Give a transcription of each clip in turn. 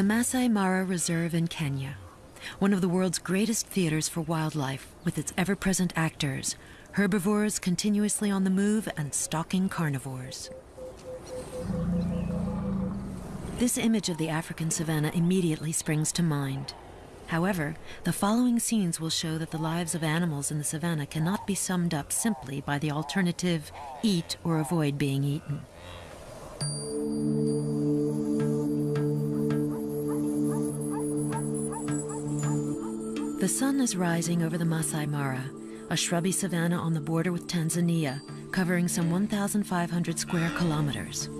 The Masai Mara Reserve in Kenya, one of the world's greatest theaters for wildlife, with its ever present actors, herbivores continuously on the move and stalking carnivores. This image of the African savanna immediately springs to mind. However, the following scenes will show that the lives of animals in the savanna cannot be summed up simply by the alternative eat or avoid being eaten. The sun is rising over the Masai Mara, a shrubby savanna on the border with Tanzania, covering some 1,500 square kilometers.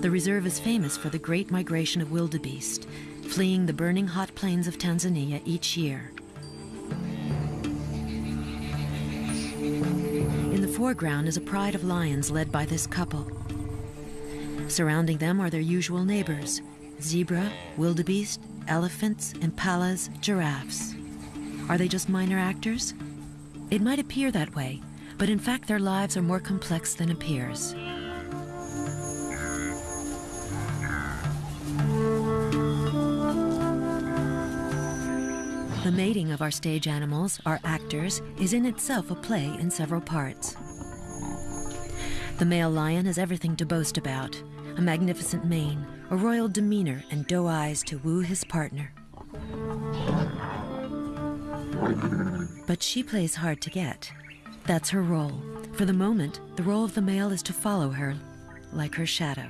The reserve is famous for the great migration of wildebeest, fleeing the burning hot plains of Tanzania each year. In the foreground is a pride of lions led by this couple. Surrounding them are their usual neighbors, zebra, wildebeest, elephants, impalas, giraffes. Are they just minor actors? It might appear that way, but in fact their lives are more complex than appears. The mating of our stage animals, our actors, is in itself a play in several parts. The male lion has everything to boast about a magnificent mane, a royal demeanor, and doe eyes to woo his partner. But she plays hard to get. That's her role. For the moment, the role of the male is to follow her, like her shadow.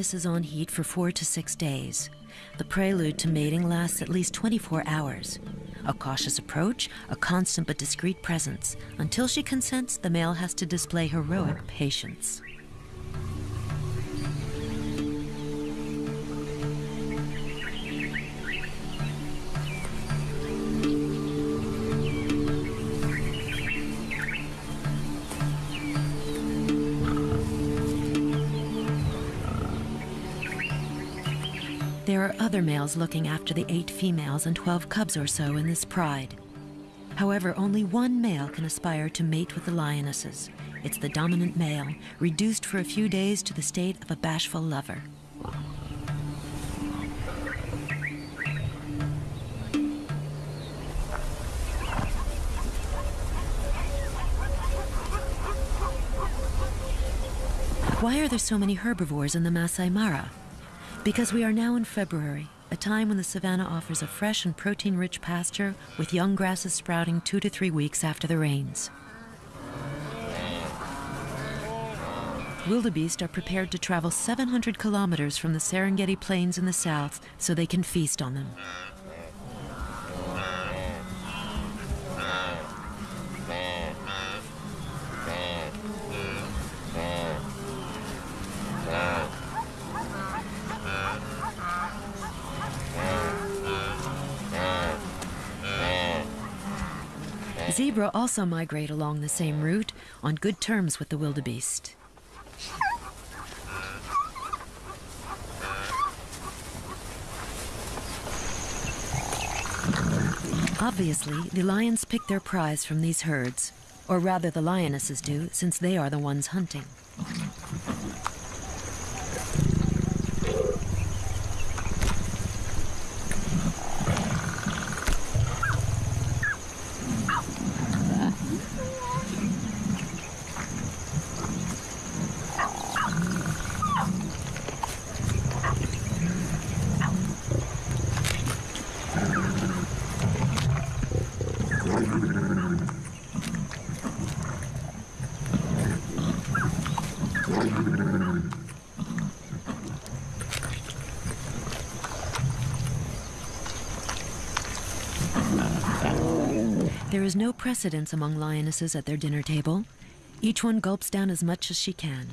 Lioness is on heat for four to six days. The prelude to mating lasts at least 24 hours. A cautious approach, a constant but discreet presence. Until she consents, the male has to display heroic patience. There are other males looking after the eight females and 12 cubs or so in this pride. However, only one male can aspire to mate with the lionesses. It's the dominant male, reduced for a few days to the state of a bashful lover. Why are there so many herbivores in the Masai Mara? Because we are now in February, a time when the savanna offers a fresh and protein rich pasture with young grasses sprouting two to three weeks after the rains. Wildebeest are prepared to travel 700 kilometers from the Serengeti Plains in the south so they can feast on them. Zebra also migrate along the same route on good terms with the wildebeest. Obviously, the lions pick their prize from these herds, or rather the lionesses do, since they are the ones hunting. Is no precedence among lionesses at their dinner table. Each one gulps down as much as she can.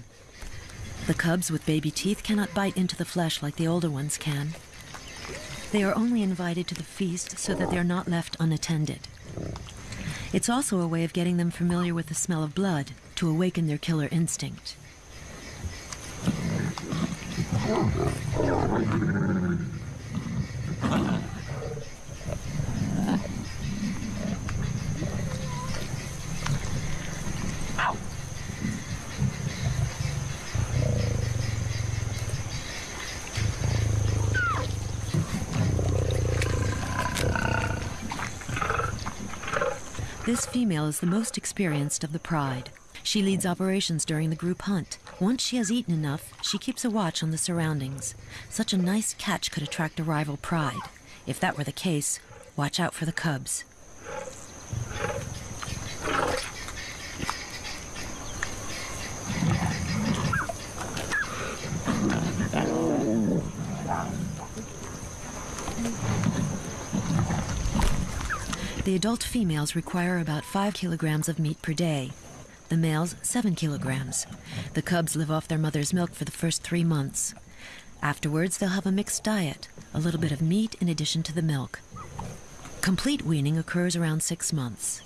The cubs with baby teeth cannot bite into the flesh like the older ones can. They are only invited to the feast so that they are not left unattended. It's also a way of getting them familiar with the smell of blood to awaken their killer instinct. This female is the most experienced of the pride. She leads operations during the group hunt. Once she has eaten enough, she keeps a watch on the surroundings. Such a nice catch could attract a rival pride. If that were the case, watch out for the cubs. The adult females require about 5 kilograms of meat per day. The males, 7 kilograms. The cubs live off their mother's milk for the first three months. Afterwards, they'll have a mixed diet, a little bit of meat in addition to the milk. Complete weaning occurs around six months.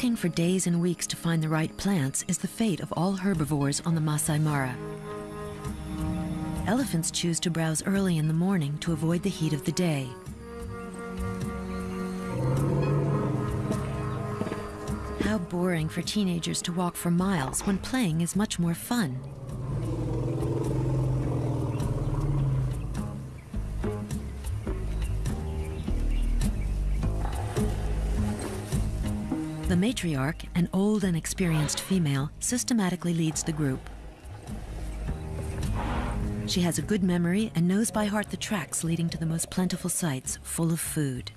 Walking for days and weeks to find the right plants is the fate of all herbivores on the Masai Mara. Elephants choose to browse early in the morning to avoid the heat of the day. How boring for teenagers to walk for miles when playing is much more fun. Matriarch, an old and experienced female, systematically leads the group. She has a good memory and knows by heart the tracks leading to the most plentiful sites full of food.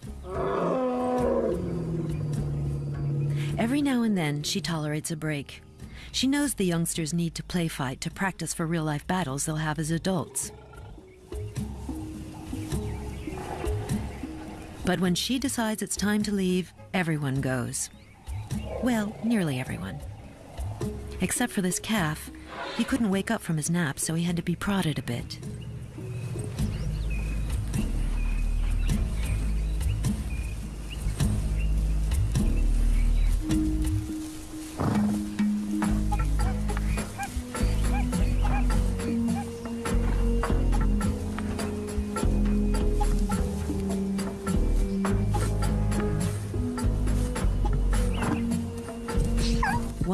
Every now and then, she tolerates a break. She knows the youngsters need to play fight to practice for real life battles they'll have as adults. But when she decides it's time to leave, everyone goes. Well, nearly everyone. Except for this calf. He couldn't wake up from his nap, so he had to be prodded a bit.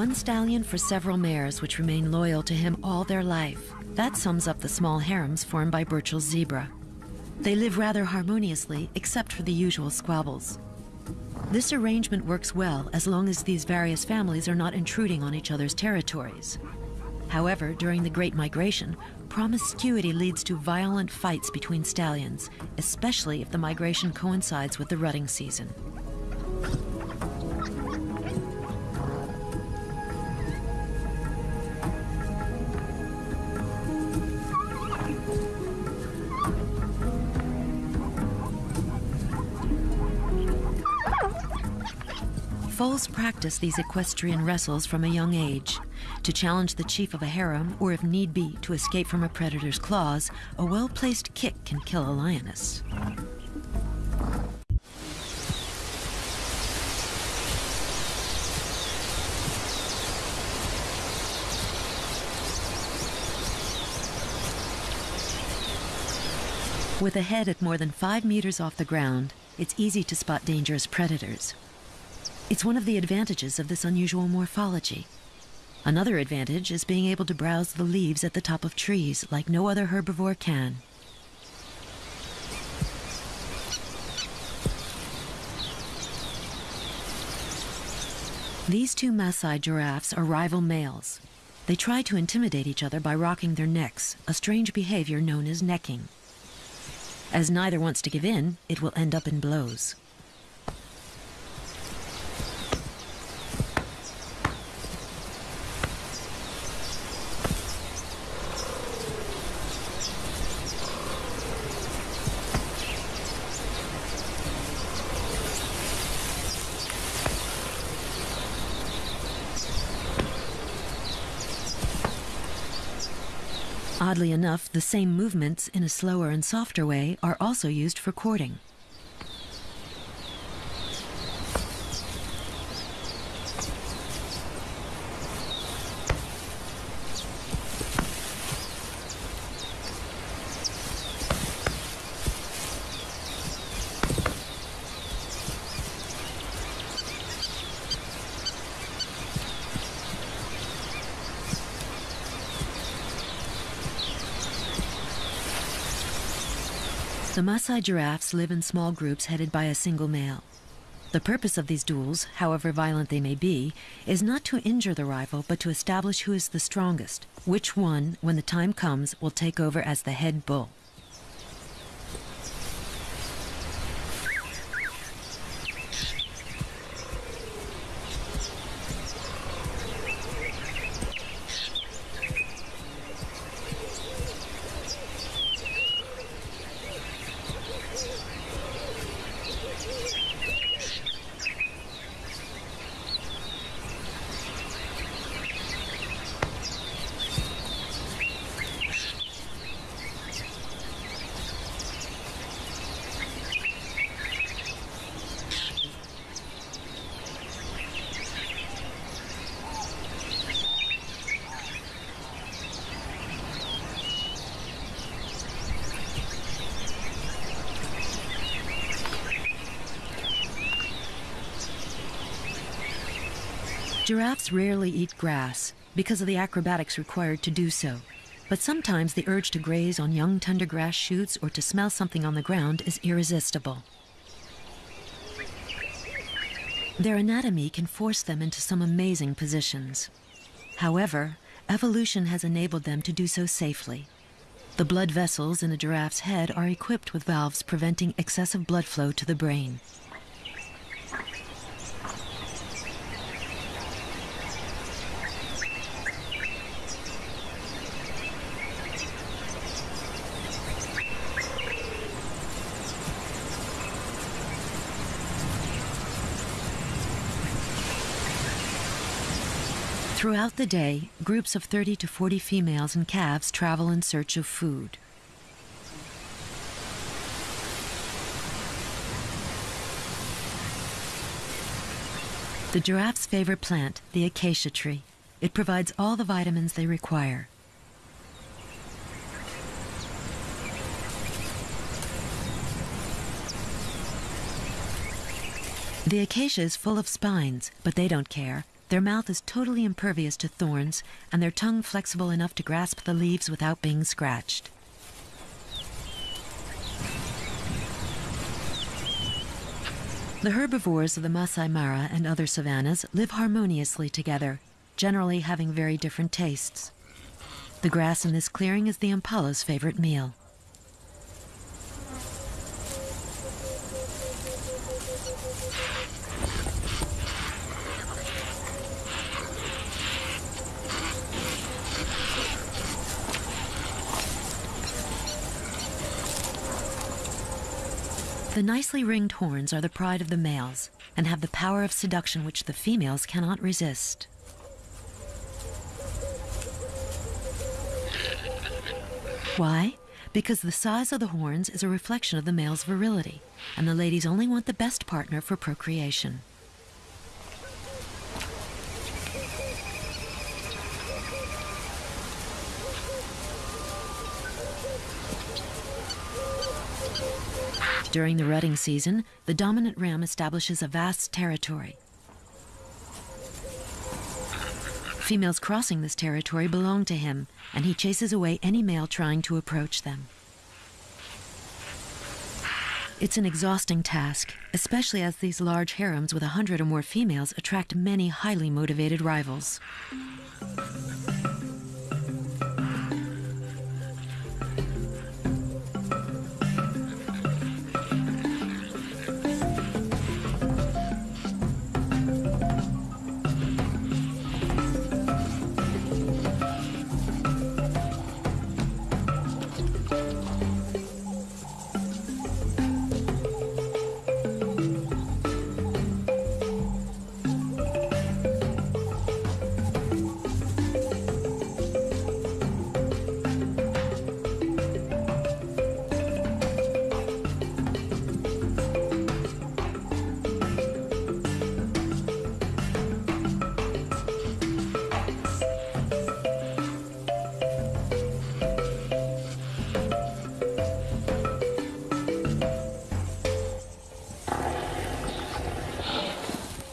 One stallion for several mares which remain loyal to him all their life. That sums up the small harems formed by Burchell's zebra. They live rather harmoniously, except for the usual squabbles. This arrangement works well as long as these various families are not intruding on each other's territories. However, during the Great Migration, promiscuity leads to violent fights between stallions, especially if the migration coincides with the rutting season. Foals practice these equestrian wrestles from a young age. To challenge the chief of a harem, or if need be, to escape from a predator's claws, a well placed kick can kill a lioness. With a head at more than five meters off the ground, it's easy to spot dangerous predators. It's one of the advantages of this unusual morphology. Another advantage is being able to browse the leaves at the top of trees like no other herbivore can. These two Maasai giraffes are rival males. They try to intimidate each other by rocking their necks, a strange behavior known as necking. As neither wants to give in, it will end up in blows. Oddly enough, the same movements in a slower and softer way are also used for courting. The Maasai giraffes live in small groups headed by a single male. The purpose of these duels, however violent they may be, is not to injure the rival, but to establish who is the strongest, which one, when the time comes, will take over as the head bull. Giraffes rarely eat grass because of the acrobatics required to do so. But sometimes the urge to graze on young tender grass shoots or to smell something on the ground is irresistible. Their anatomy can force them into some amazing positions. However, evolution has enabled them to do so safely. The blood vessels in a giraffe's head are equipped with valves preventing excessive blood flow to the brain. Throughout the day, groups of 30 to 40 females and calves travel in search of food. The giraffe's favorite plant, the acacia tree. It provides all the vitamins they require. The acacia is full of spines, but they don't care. Their mouth is totally impervious to thorns, and their tongue flexible enough to grasp the leaves without being scratched. The herbivores of the Masai Mara and other savannas live harmoniously together, generally having very different tastes. The grass in this clearing is the impala's favorite meal. The nicely ringed horns are the pride of the males and have the power of seduction which the females cannot resist. Why? Because the size of the horns is a reflection of the male's virility, and the ladies only want the best partner for procreation. During the rutting season, the dominant ram establishes a vast territory. Females crossing this territory belong to him, and he chases away any male trying to approach them. It's an exhausting task, especially as these large harems with a hundred or more females attract many highly motivated rivals.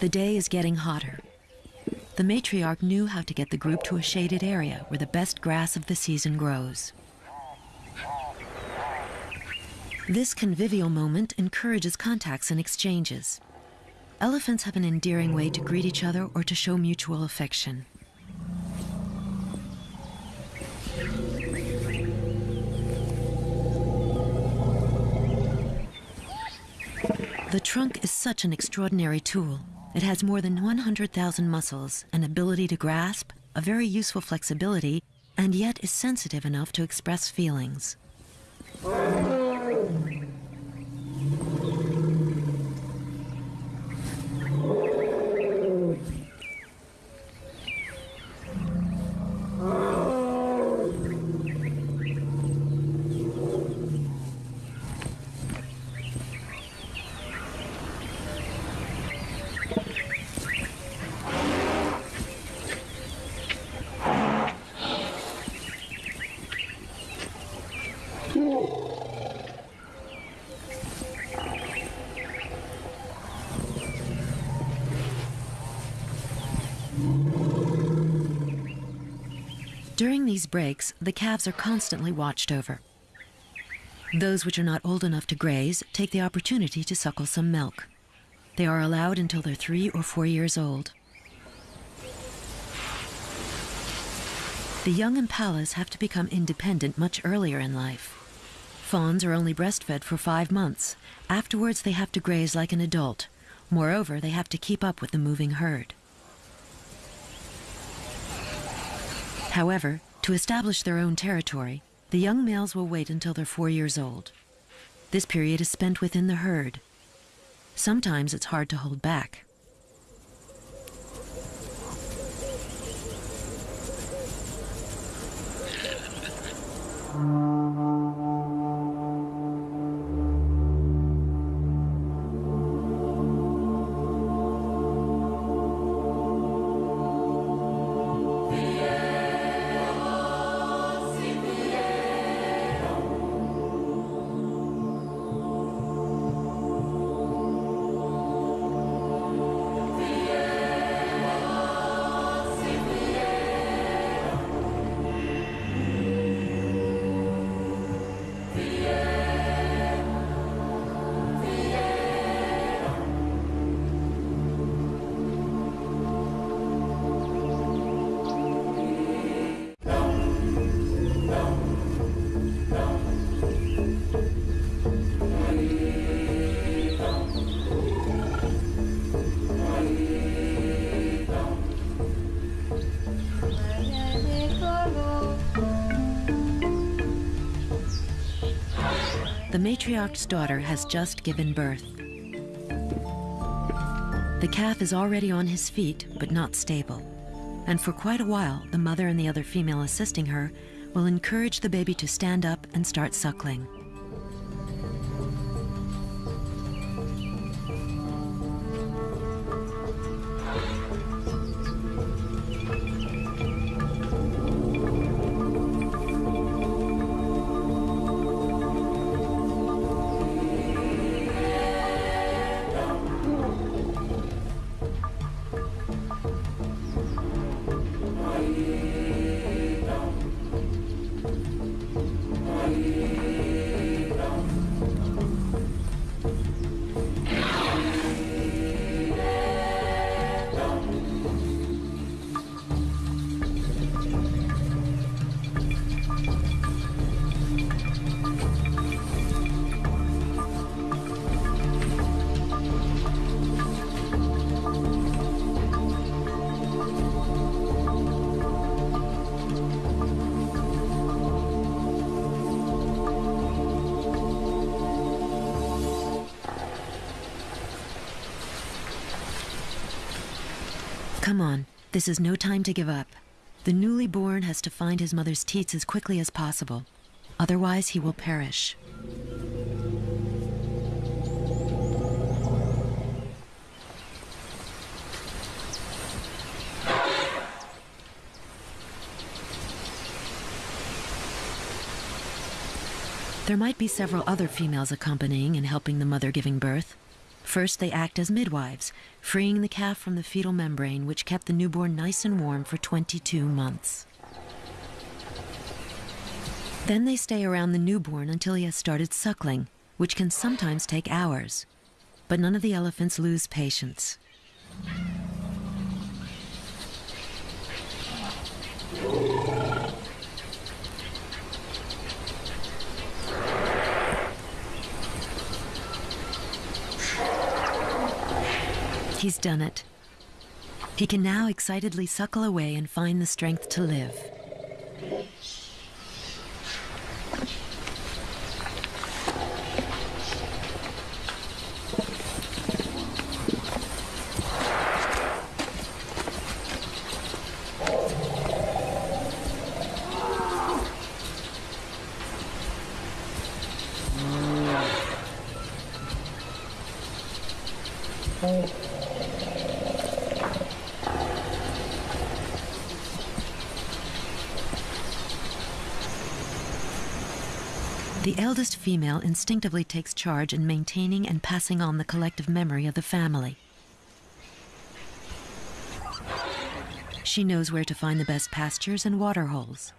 The day is getting hotter. The matriarch knew how to get the group to a shaded area where the best grass of the season grows. This convivial moment encourages contacts and exchanges. Elephants have an endearing way to greet each other or to show mutual affection. The trunk is such an extraordinary tool. It has more than 100,000 muscles, an ability to grasp, a very useful flexibility, and yet is sensitive enough to express feelings. During these breaks, the calves are constantly watched over. Those which are not old enough to graze take the opportunity to suckle some milk. They are allowed until they're three or four years old. The young impalas have to become independent much earlier in life. Fawns are only breastfed for five months. Afterwards, they have to graze like an adult. Moreover, they have to keep up with the moving herd. However, to establish their own territory, the young males will wait until they're four years old. This period is spent within the herd. Sometimes it's hard to hold back. matriarch's daughter has just given birth. The calf is already on his feet, but not stable. And for quite a while, the mother and the other female assisting her will encourage the baby to stand up and start suckling. Come on, this is no time to give up. The newly born has to find his mother's teats as quickly as possible. Otherwise, he will perish. There might be several other females accompanying and helping the mother giving birth, First, they act as midwives, freeing the calf from the fetal membrane, which kept the newborn nice and warm for 22 months. Then they stay around the newborn until he has started suckling, which can sometimes take hours. But none of the elephants lose patience. He's done it. He can now excitedly suckle away and find the strength to live. Mm. The eldest female instinctively takes charge in maintaining and passing on the collective memory of the family. She knows where to find the best pastures and water holes.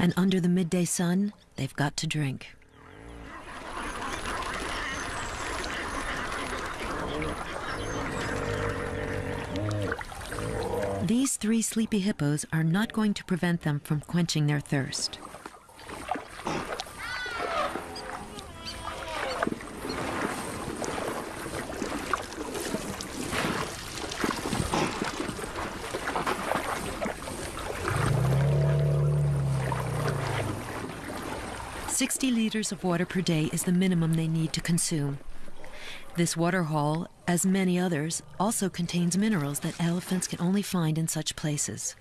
And under the midday sun, they've got to drink. These three sleepy hippos are not going to prevent them from quenching their thirst. Liters of water per day is the minimum they need to consume. This water hole, as many others, also contains minerals that elephants can only find in such places.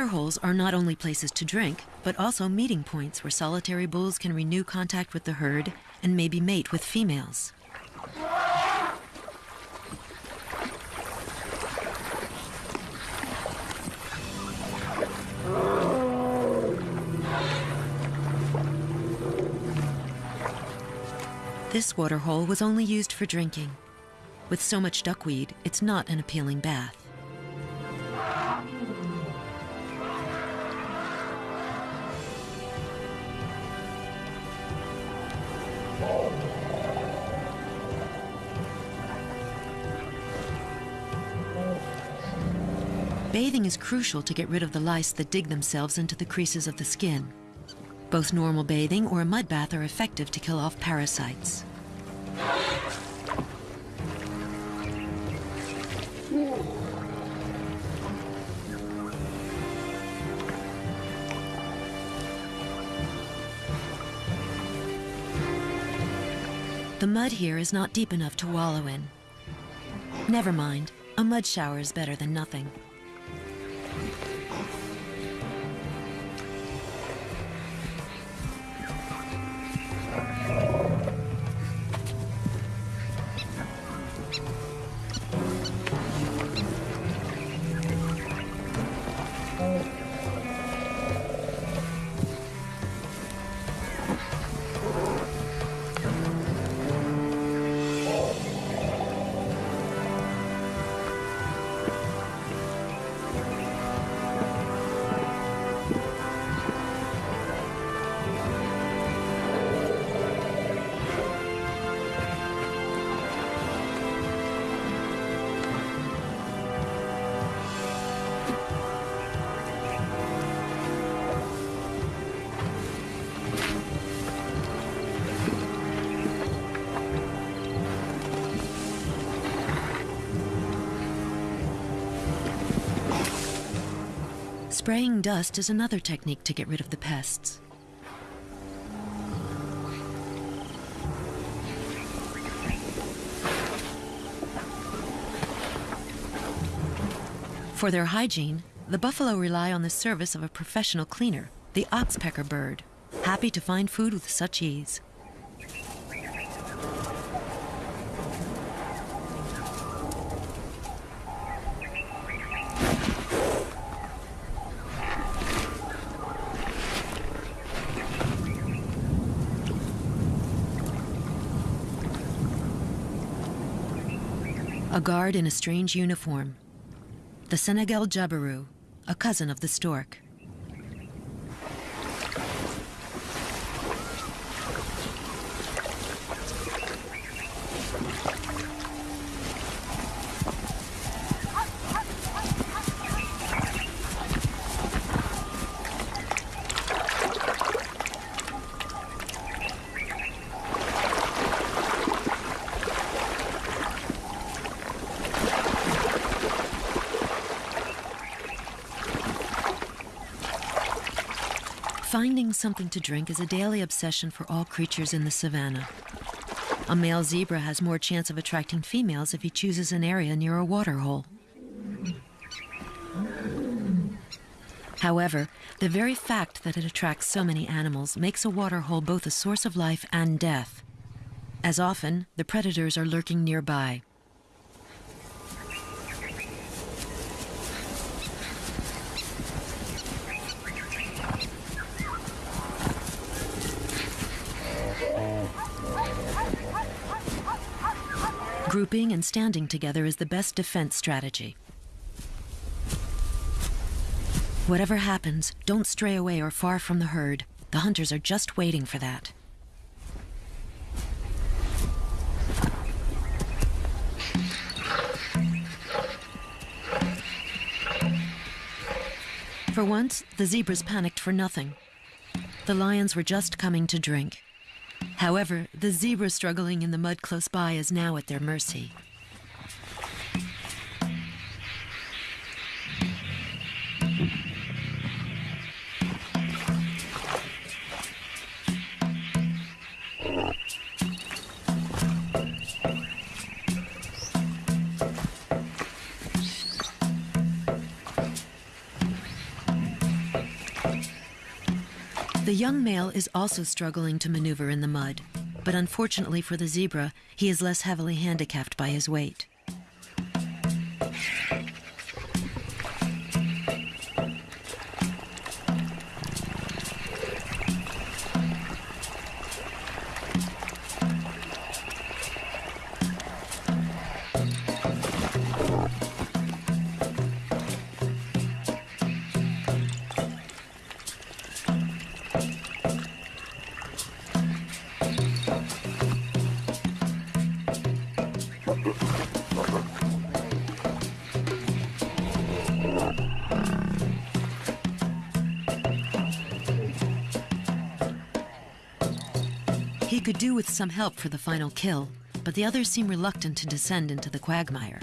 Water holes are not only places to drink, but also meeting points where solitary bulls can renew contact with the herd and maybe mate with females. This water hole was only used for drinking. With so much duckweed, it's not an appealing bath. Bathing is crucial to get rid of the lice that dig themselves into the creases of the skin. Both normal bathing or a mud bath are effective to kill off parasites. The mud here is not deep enough to wallow in. Never mind, a mud shower is better than nothing. Spraying dust is another technique to get rid of the pests. For their hygiene, the buffalo rely on the service of a professional cleaner, the oxpecker bird, happy to find food with such ease. A guard in a strange uniform. The Senegal Jabiru, a cousin of the stork. Finding something to drink is a daily obsession for all creatures in the savannah. A male zebra has more chance of attracting females if he chooses an area near a water hole. However, the very fact that it attracts so many animals makes a water hole both a source of life and death. As often, the predators are lurking nearby. Grouping and standing together is the best defense strategy. Whatever happens, don't stray away or far from the herd. The hunters are just waiting for that. For once, the zebras panicked for nothing. The lions were just coming to drink. However, the zebra struggling in the mud close by is now at their mercy. Young male is also struggling to maneuver in the mud, but unfortunately for the zebra, he is less heavily handicapped by his weight. Could do with some help for the final kill, but the others seem reluctant to descend into the quagmire.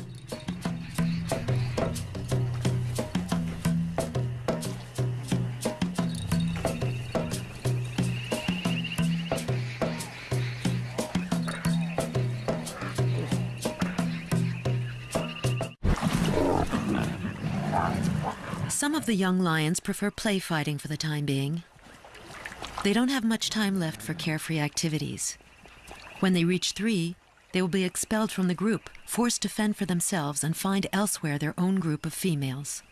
Some of the young lions prefer play fighting for the time being. They don't have much time left for carefree activities. When they reach three, they will be expelled from the group, forced to fend for themselves and find elsewhere their own group of females.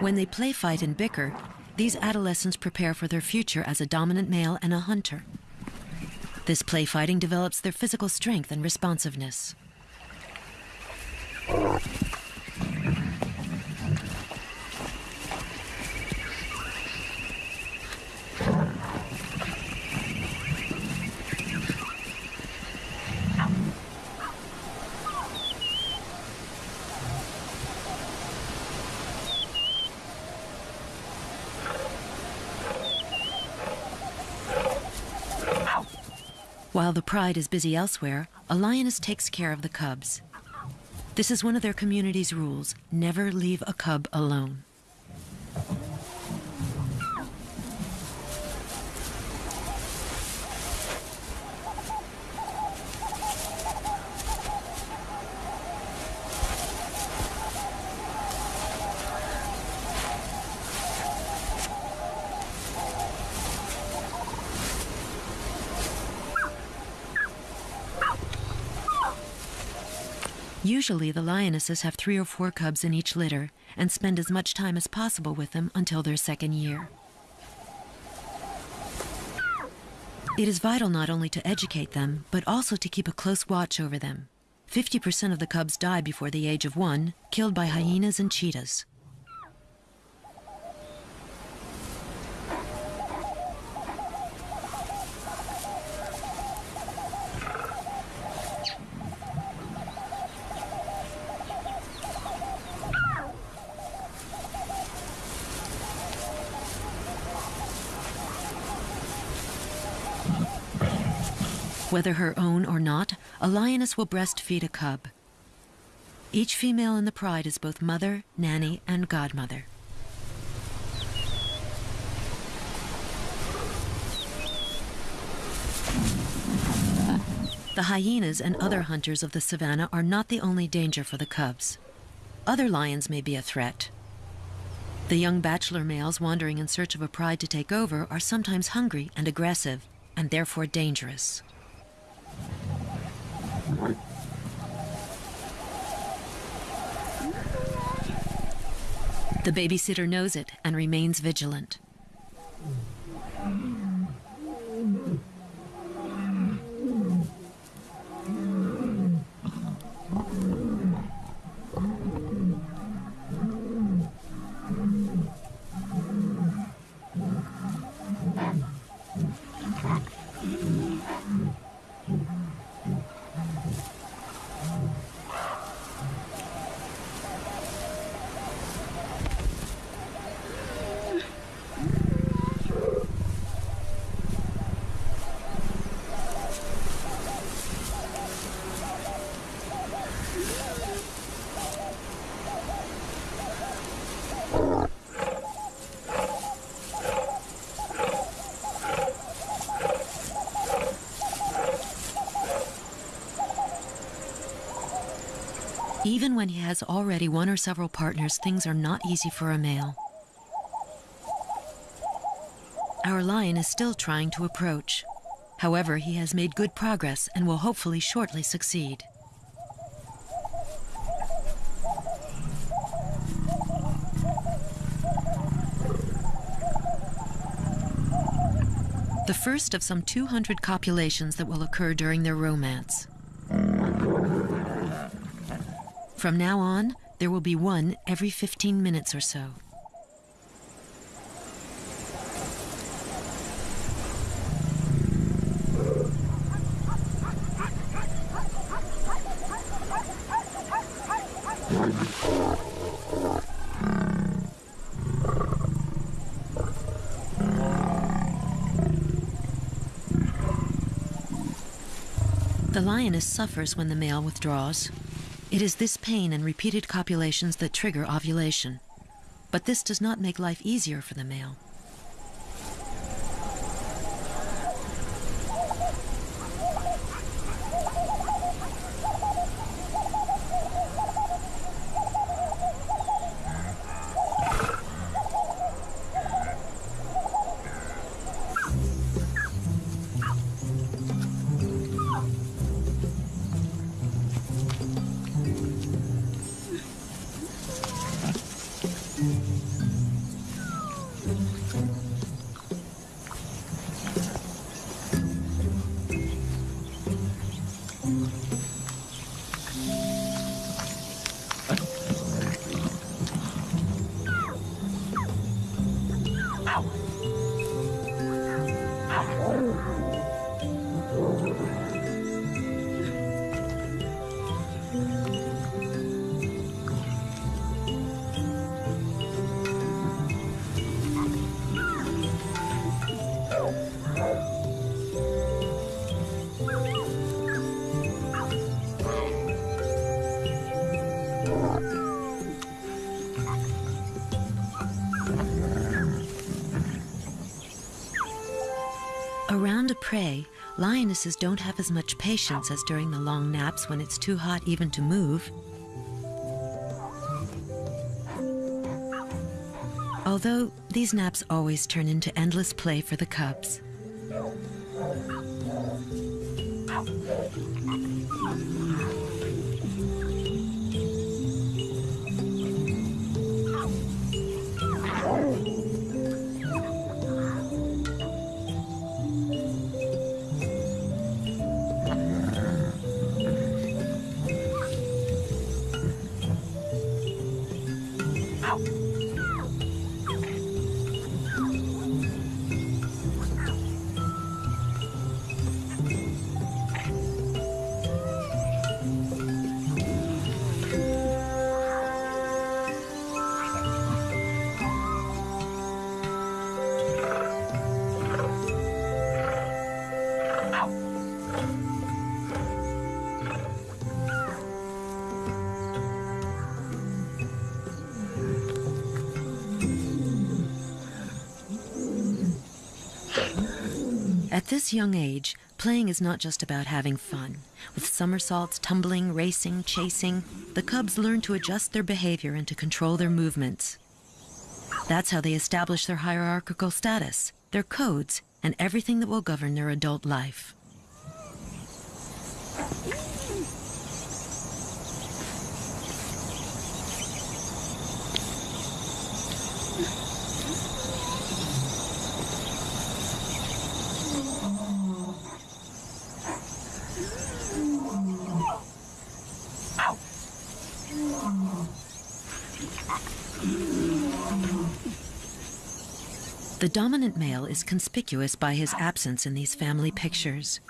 When they play fight and bicker, these adolescents prepare for their future as a dominant male and a hunter. This play fighting develops their physical strength and responsiveness. While the pride is busy elsewhere, a lioness takes care of the cubs. This is one of their community's rules never leave a cub alone. Usually, the lionesses have three or four cubs in each litter and spend as much time as possible with them until their second year. It is vital not only to educate them, but also to keep a close watch over them. 50% of the cubs die before the age of one, killed by hyenas and cheetahs. Whether her own or not, a lioness will breastfeed a cub. Each female in the pride is both mother, nanny, and godmother. The hyenas and other hunters of the savannah are not the only danger for the cubs. Other lions may be a threat. The young bachelor males wandering in search of a pride to take over are sometimes hungry and aggressive, and therefore dangerous. The babysitter knows it and remains vigilant. When he has already one or several partners, things are not easy for a male. Our lion is still trying to approach. However, he has made good progress and will hopefully shortly succeed. The first of some 200 copulations that will occur during their romance. From now on, there will be one every 15 minutes or so. The lioness suffers when the male withdraws. It is this pain and repeated copulations that trigger ovulation. But this does not make life easier for the male. Around a prey, lionesses don't have as much patience as during the long naps when it's too hot even to move. Although these naps always turn into endless play for the cubs. This young age, playing is not just about having fun. With somersaults, tumbling, racing, chasing, the cubs learn to adjust their behavior and to control their movements. That's how they establish their hierarchical status, their codes, and everything that will govern their adult life. The dominant male is conspicuous by his absence in these family pictures.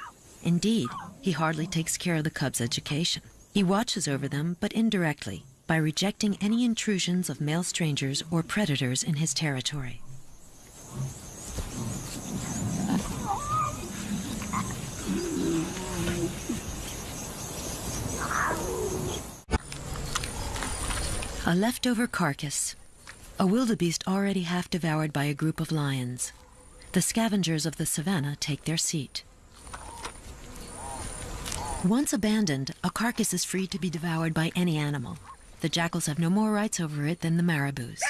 Indeed, he hardly takes care of the cubs' education. He watches over them, but indirectly, by rejecting any intrusions of male strangers or predators in his territory. A leftover carcass. A wildebeest already half devoured by a group of lions. The scavengers of the savannah take their seat. Once abandoned, a carcass is free to be devoured by any animal. The jackals have no more rights over it than the marabous.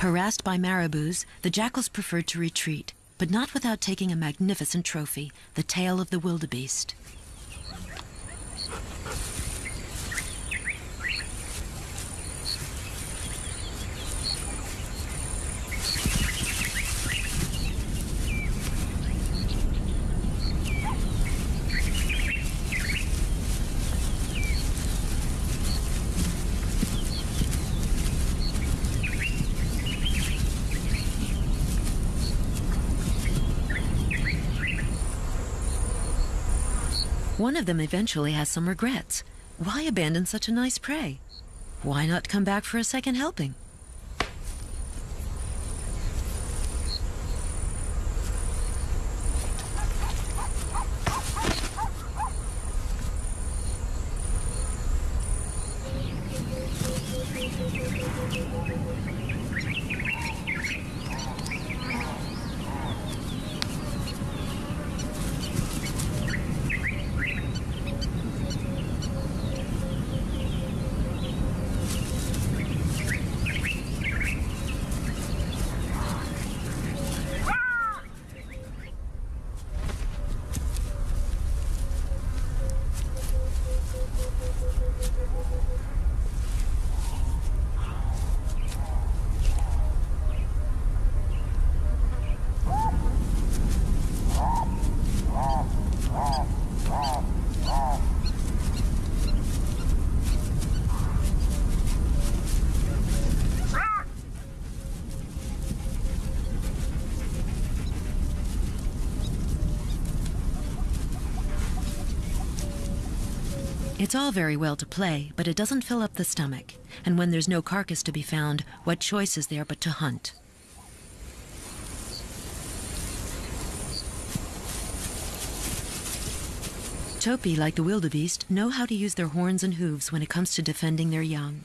Harassed by marabous, the jackals prefer to retreat, but not without taking a magnificent trophy, the tail of the wildebeest. One of them eventually has some regrets. Why abandon such a nice prey? Why not come back for a second helping? It's all very well to play, but it doesn't fill up the stomach. And when there's no carcass to be found, what choice is there but to hunt? Topi, like the wildebeest, know how to use their horns and hooves when it comes to defending their young.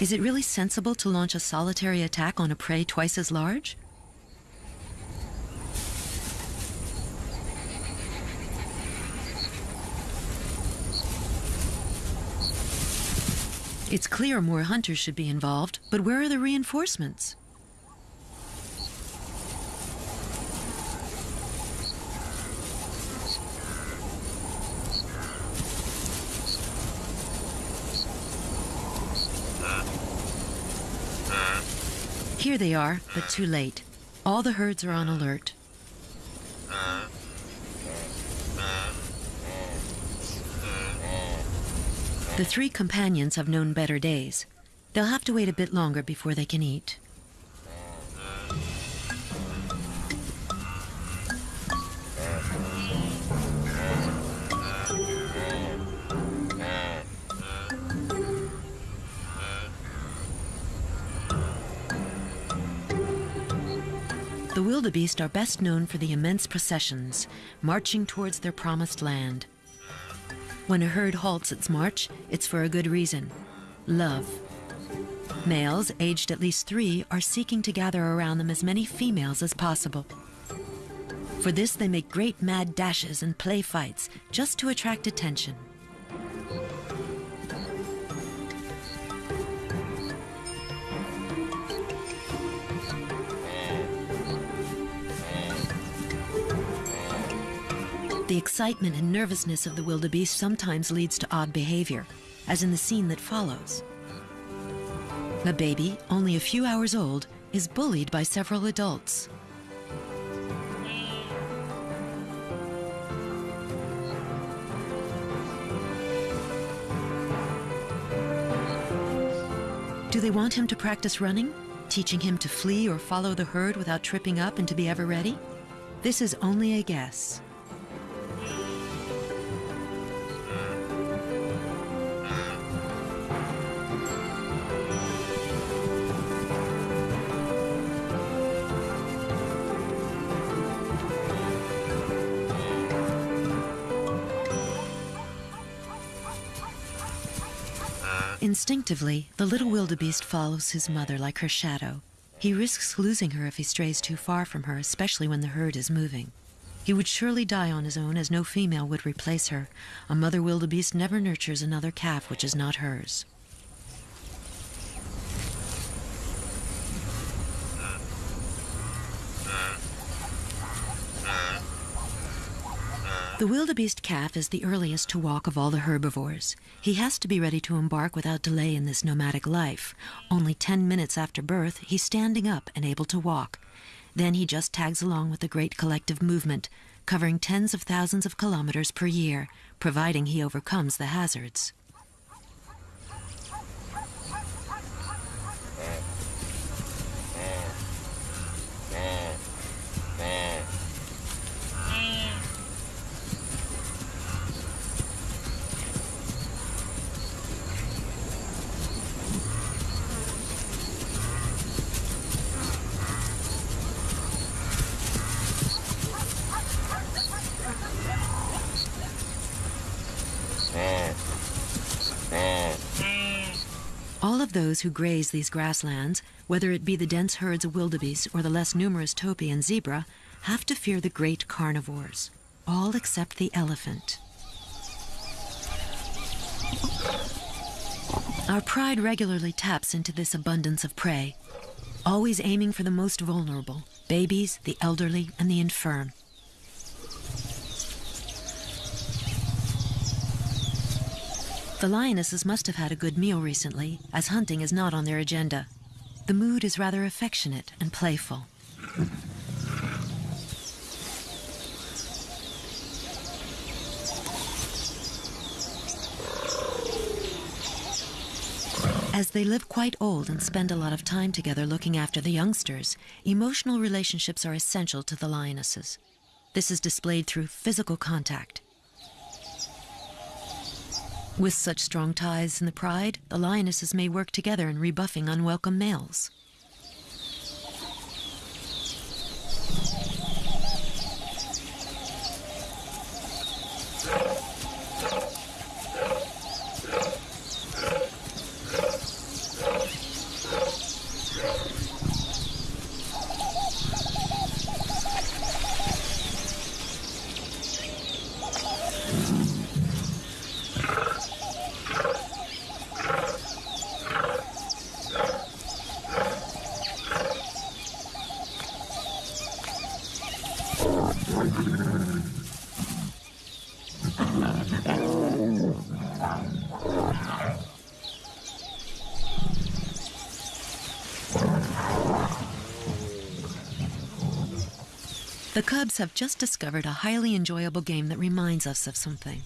Is it really sensible to launch a solitary attack on a prey twice as large? It's clear more hunters should be involved, but where are the reinforcements? Here they are, but too late. All the herds are on alert. The three companions have known better days. They'll have to wait a bit longer before they can eat. The wildebeest are best known for the immense processions, marching towards their promised land. When a herd halts its march, it's for a good reason love. Males, aged at least three, are seeking to gather around them as many females as possible. For this, they make great mad dashes and play fights just to attract attention. The excitement and nervousness of the wildebeest sometimes leads to odd behavior, as in the scene that follows. A baby, only a few hours old, is bullied by several adults. Do they want him to practice running? Teaching him to flee or follow the herd without tripping up and to be ever ready? This is only a guess. Instinctively, the little wildebeest follows his mother like her shadow. He risks losing her if he strays too far from her, especially when the herd is moving. He would surely die on his own, as no female would replace her. A mother wildebeest never nurtures another calf which is not hers. The wildebeest calf is the earliest to walk of all the herbivores. He has to be ready to embark without delay in this nomadic life. Only 10 minutes after birth, he's standing up and able to walk. Then he just tags along with the great collective movement, covering tens of thousands of kilometers per year, providing he overcomes the hazards. Those who graze these grasslands, whether it be the dense herds of wildebeest or the less numerous topi and zebra, have to fear the great carnivores, all except the elephant. Our pride regularly taps into this abundance of prey, always aiming for the most vulnerable babies, the elderly, and the infirm. The lionesses must have had a good meal recently, as hunting is not on their agenda. The mood is rather affectionate and playful. As they live quite old and spend a lot of time together looking after the youngsters, emotional relationships are essential to the lionesses. This is displayed through physical contact. With such strong ties in the pride, the lionesses may work together in rebuffing unwelcome males. The Cubs have just discovered a highly enjoyable game that reminds us of something.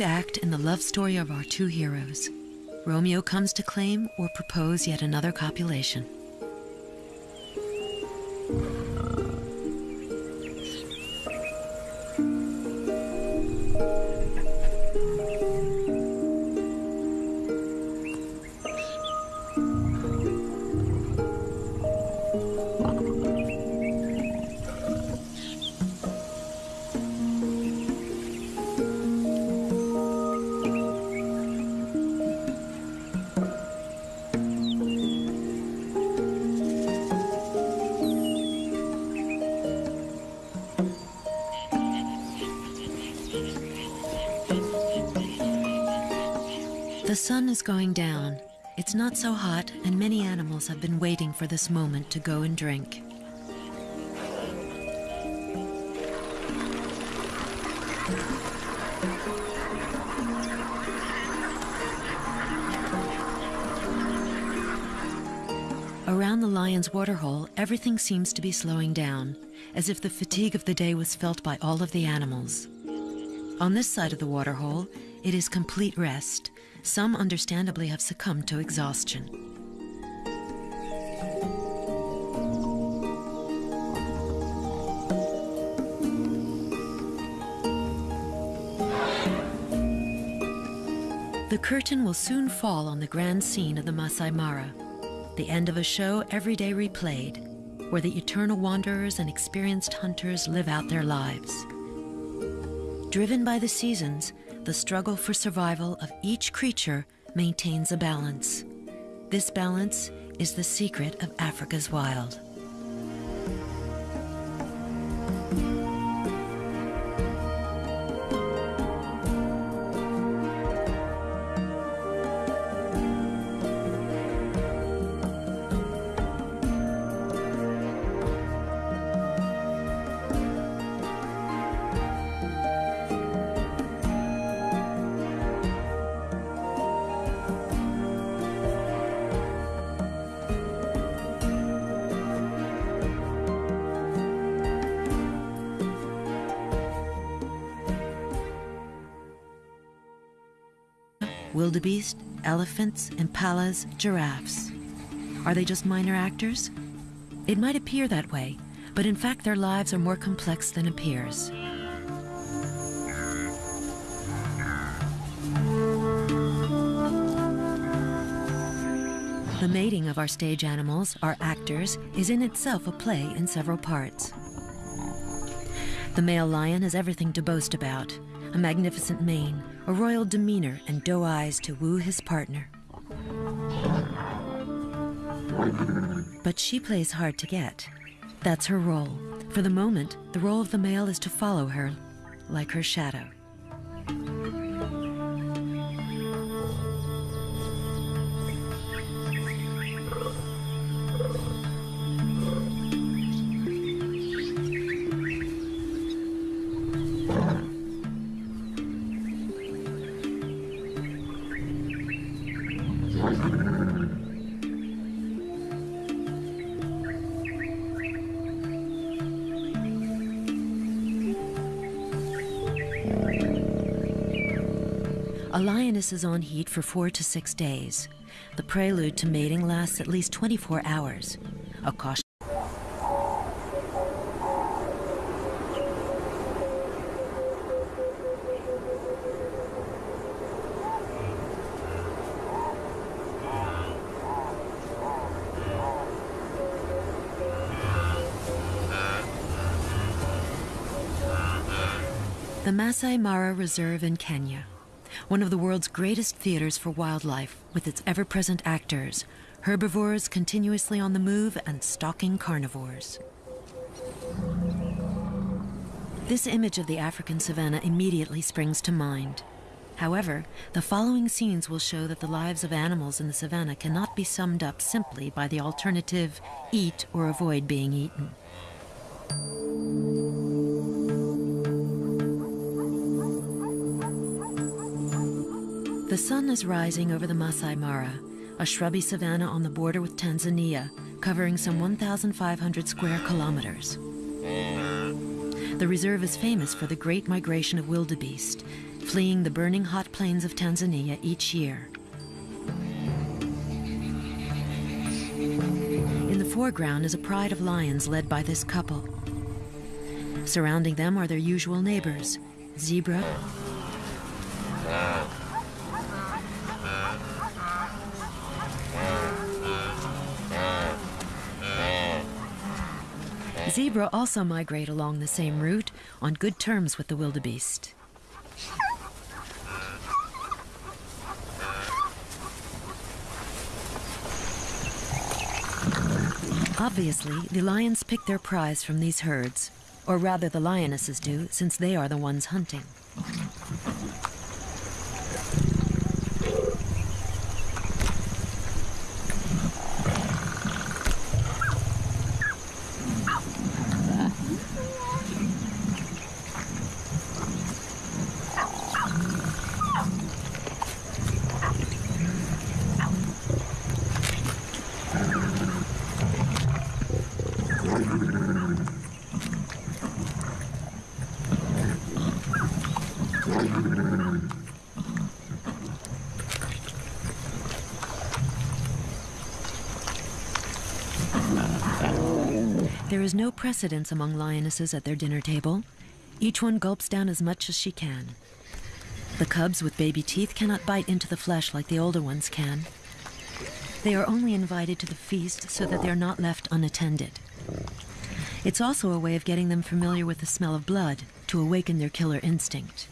Third act in the love story of our two heroes. Romeo comes to claim or propose yet another copulation. Is going down. It's not so hot, and many animals have been waiting for this moment to go and drink. Around the lion's waterhole, everything seems to be slowing down, as if the fatigue of the day was felt by all of the animals. On this side of the waterhole, it is complete rest. Some understandably have succumbed to exhaustion. The curtain will soon fall on the grand scene of the Masai Mara, the end of a show every day replayed, where the eternal wanderers and experienced hunters live out their lives. Driven by the seasons, the struggle for survival of each creature maintains a balance. This balance is the secret of Africa's wild. Wildebeest, elephants, impalas, giraffes. Are they just minor actors? It might appear that way, but in fact their lives are more complex than appears. The mating of our stage animals, our actors, is in itself a play in several parts. The male lion has everything to boast about a magnificent mane, a royal demeanor, and doe eyes to woo his partner. But she plays hard to get. That's her role. For the moment, the role of the male is to follow her, like her shadow. Is on heat for four to six days. The prelude to mating lasts at least 24 hours. A caution. The Masai Mara Reserve in Kenya, one of the world's greatest theaters for wildlife, with its ever present actors, herbivores continuously on the move and stalking carnivores. This image of the African savanna immediately springs to mind. However, the following scenes will show that the lives of animals in the savanna cannot be summed up simply by the alternative eat or avoid being eaten. The sun is rising over the Masai Mara, a shrubby savanna on the border with Tanzania, covering some 1,500 square kilometers. The reserve is famous for the great migration of wildebeest, fleeing the burning hot plains of Tanzania each year. In the foreground is a pride of lions led by this couple. Surrounding them are their usual neighbors, zebra, Zebra also migrate along the same route on good terms with the wildebeest. Obviously, the lions pick their prize from these herds, or rather the lionesses do, since they are the ones hunting. Precedence among lionesses at their dinner table. Each one gulps down as much as she can. The cubs with baby teeth cannot bite into the flesh like the older ones can. They are only invited to the feast so that they are not left unattended. It's also a way of getting them familiar with the smell of blood to awaken their killer instinct.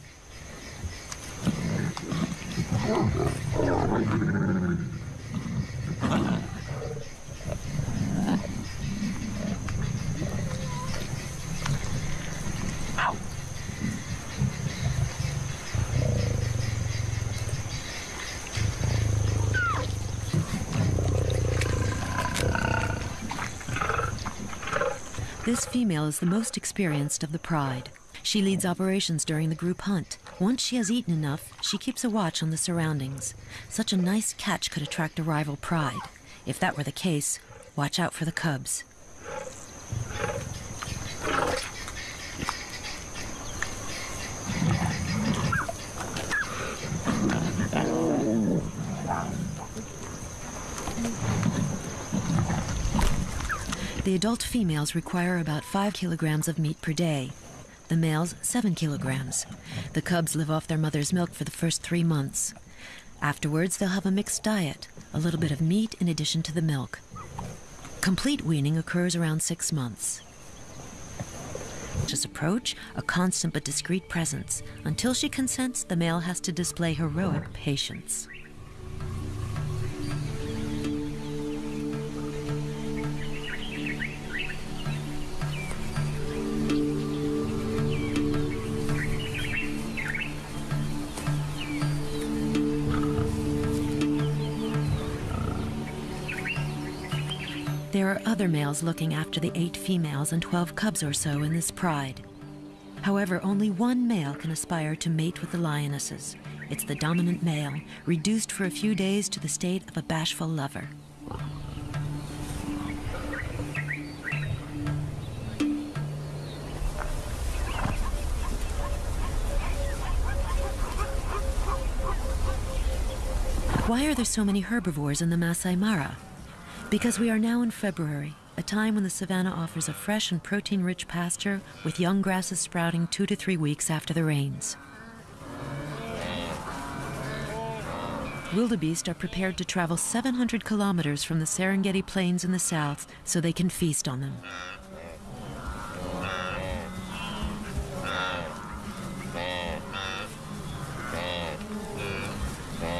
This female is the most experienced of the pride. She leads operations during the group hunt. Once she has eaten enough, she keeps a watch on the surroundings. Such a nice catch could attract a rival pride. If that were the case, watch out for the cubs. The adult females require about 5 kilograms of meat per day. The males, 7 kilograms. The cubs live off their mother's milk for the first three months. Afterwards, they'll have a mixed diet, a little bit of meat in addition to the milk. Complete weaning occurs around six months. Just approach, a constant but discreet presence. Until she consents, the male has to display heroic patience. There are other males looking after the eight females and 12 cubs or so in this pride. However, only one male can aspire to mate with the lionesses. It's the dominant male, reduced for a few days to the state of a bashful lover. Why are there so many herbivores in the Masai Mara? Because we are now in February, a time when the savanna offers a fresh and protein rich pasture with young grasses sprouting two to three weeks after the rains. Wildebeest are prepared to travel 700 kilometers from the Serengeti Plains in the south so they can feast on them.